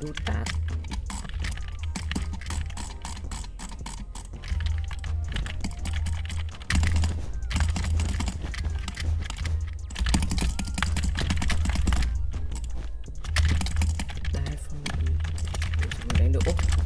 đu tát Đai me. đánh được Úc